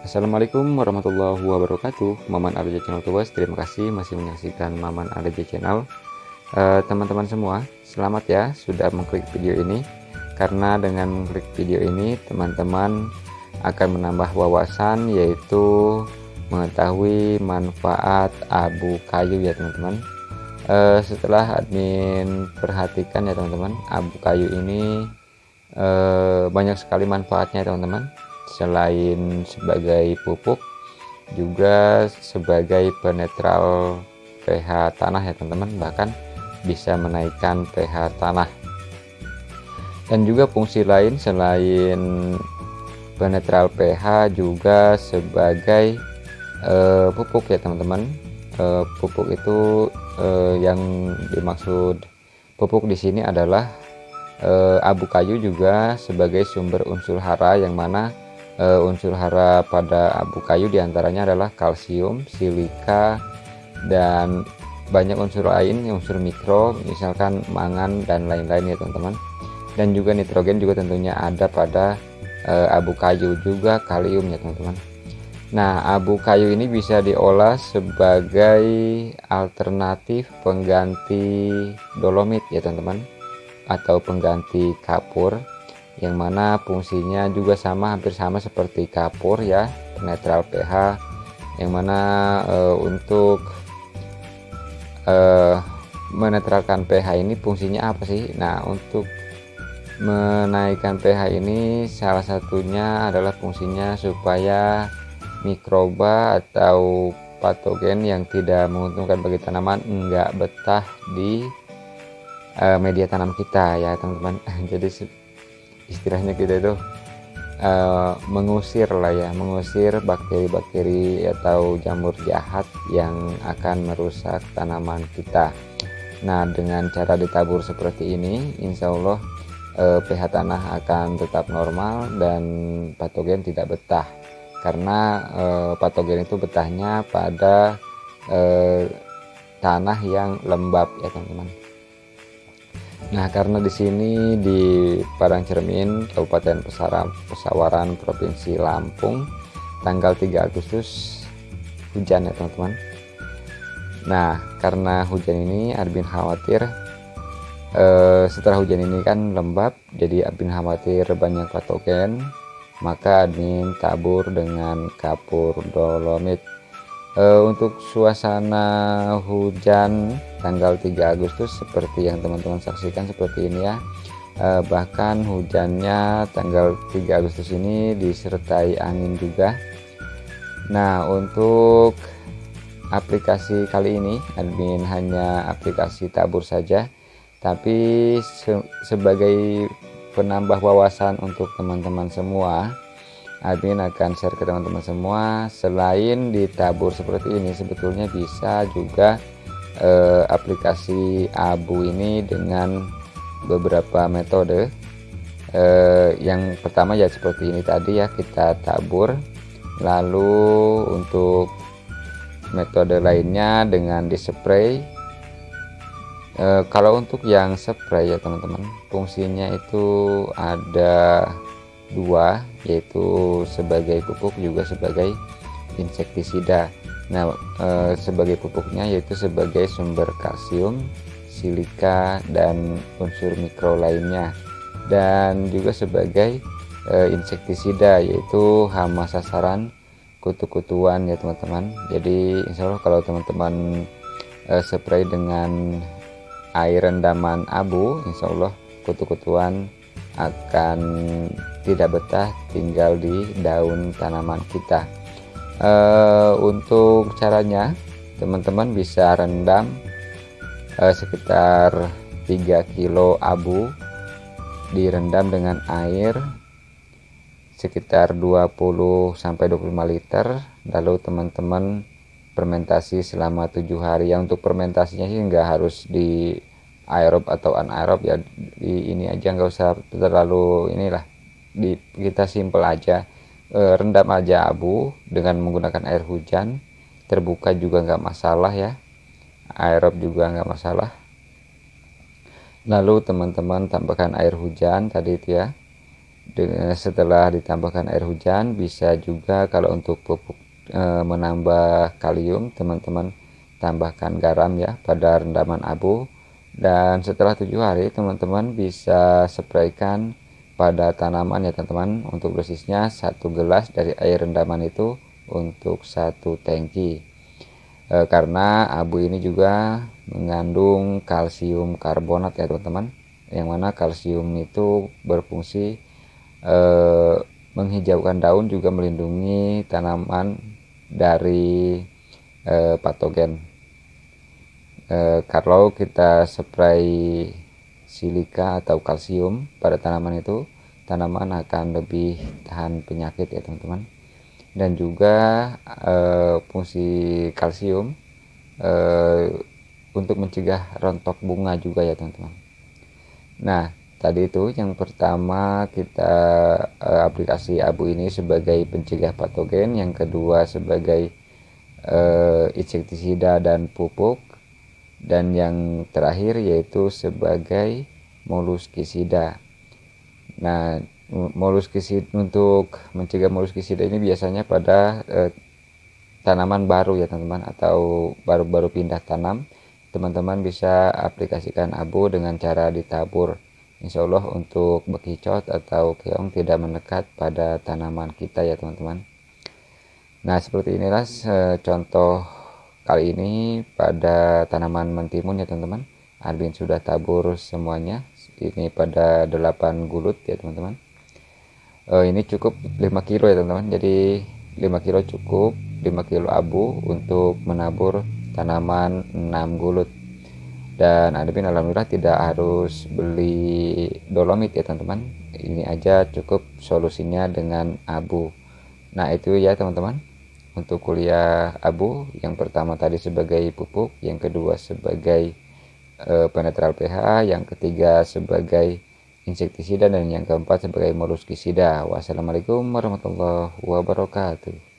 Assalamualaikum warahmatullahi wabarakatuh. Maman Arja Channel Tuas Terima kasih masih menyaksikan Maman Arja Channel. Eh, Teman-teman uh, semua Selamat ya sudah mengklik video ini. Karena dengan mengklik video ini Teman-teman akan menambah wawasan Yaitu mengetahui manfaat abu kayu ya teman-teman. Uh, Setelah admin perhatikan ya teman-teman Abu kayu ini uh, banyak sekali manfaatnya teman-teman selain sebagai pupuk juga sebagai penetral pH tanah ya teman-teman. Bahkan bisa menaikkan pH tanah. Dan juga fungsi lain selain penetral pH juga sebagai uh, pupuk ya teman-teman. Uh, pupuk itu uh, yang dimaksud pupuk di sini adalah abu kayu juga sebagai sumber unsur hara yang mana uh, unsur hara pada abu kayu di antaranya adalah kalsium, silika, dan banyak unsur lain, unsur mikro, misalkan mangan dan lain-lain ya teman-teman. Dan juga nitrogen juga tentunya ada pada uh, abu kayu juga kalium ya teman-teman. Nah, abu kayu ini bisa diolah sebagai alternatif pengganti dolomit ya teman-teman atau pengganti kapur yang mana fungsinya juga sama hampir sama seperti kapur ya netral pH. Yang mana e, untuk e, menetralkan pH ini fungsinya apa sih? Nah untuk menaikkan pH ini salah satunya adalah fungsinya supaya mikroba atau patogen yang tidak menguntungkan bagi tanaman enggak betah di e, media tanam kita ya teman-teman. Jadi istilahnya kita itu uh, mengusir lah ya mengusir bakteri-bakteri atau jamur jahat yang akan merusak tanaman kita. Nah dengan cara ditabur seperti ini insya Allah uh, pH tanah akan tetap normal dan patogen tidak betah. Karena uh, patogen itu betahnya pada tanah yang lembab ya teman-teman Nah, karena di sini di Padang Cermin, Kabupaten Pesawaran, Provinsi Lampung, tanggal 3 Agustus hujan ya teman-teman. Nah, karena hujan ini Arbin khawatir eh, setelah hujan ini kan lembab, jadi Arbin khawatir banyak patogen, maka admin tabur dengan kapur dolomit uh, untuk suasana hujan tanggal 3 Agustus seperti yang teman-teman saksikan seperti ini ya. Uh, bahkan hujannya tanggal 3 Agustus ini disertai angin juga. Nah untuk aplikasi kali ini admin hanya aplikasi tabur saja tapi se sebagai penambah wawasan untuk teman-teman semua admin akan share ke teman-teman semua. Selain ditabur seperti ini sebetulnya bisa juga eh, aplikasi abu ini dengan beberapa metode. Eh, yang pertama ya seperti ini tadi ya kita tabur. Lalu untuk metode lainnya dengan dispray. E, kalau untuk yang spray ya teman-teman fungsinya itu ada dua yaitu sebagai pupuk juga sebagai insektisida. Nah e, sebagai pupuknya yaitu sebagai sumber kalsium silika dan unsur mikro lainnya. Dan juga sebagai e, insektisida yaitu hama sasaran kutu-kutuan ya teman-teman. Jadi insya Allah kalau teman-teman e, spray dengan air rendaman abu insya Allah kutu-kutuan akan tidak betah tinggal di daun tanaman kita. E, untuk caranya teman-teman bisa rendam e, sekitar 3 kilo abu direndam dengan air sekitar 20 sampai 25 liter lalu teman-teman fermentasi selama tujuh hari. Ya untuk fermentasinya sih nggak harus di aerob atau anaerob ya di ini aja nggak usah terlalu inilah. Di kita simple aja e, rendam aja abu dengan menggunakan air hujan. Terbuka juga nggak masalah ya. Aerob juga nggak masalah. Lalu teman-teman tambahkan air hujan tadi itu ya. Setelah ditambahkan air hujan bisa juga kalau untuk pupuk e, menambah kalium teman-teman tambahkan garam ya pada rendaman abu dan setelah tujuh hari teman-teman bisa spraykan pada tanaman ya teman-teman. Untuk dosisnya satu gelas dari air rendaman itu untuk satu tangki. E, karena abu ini juga mengandung kalsium karbonat ya teman-teman. Yang mana kalsium itu berfungsi eh, menghijaukan daun juga melindungi tanaman dari eh, patogen eh, kalau kita spray silika atau kalsium pada tanaman itu tanaman akan lebih tahan penyakit ya teman-teman. Dan juga eh, fungsi kalsium eh, untuk mencegah rontok bunga juga ya teman-teman. Nah, tadi itu yang pertama kita uh, aplikasi abu ini sebagai pencegah patogen, yang kedua sebagai uh, insektisida dan pupuk, dan yang terakhir yaitu sebagai moluskisida. Nah, moluskisida untuk mencegah moluskisida ini biasanya pada uh, tanaman baru ya teman-teman atau baru-baru pindah tanam teman-teman bisa aplikasikan abu dengan cara ditabur Insya Allah untuk bekicot atau keong tidak mendekat pada tanaman kita ya teman-teman nah seperti inilah contoh kali ini pada tanaman mentimun ya teman-teman. Arbin sudah tabur semuanya. Ini pada 8 gulut ya teman-teman. Uh, ini cukup 5 kilo ya teman-teman. Jadi 5 kilo cukup 5 kilo abu untuk menabur tanaman 6 gulut. Dan admin alhamdulillah tidak harus beli dolomit ya teman-teman. Ini aja cukup solusinya dengan abu. Nah itu ya teman-teman untuk kuliah abu yang pertama tadi sebagai pupuk yang kedua sebagai e, penetral pH yang ketiga sebagai insektisida dan yang keempat sebagai moluskisida wassalamualaikum warahmatullahi wabarakatuh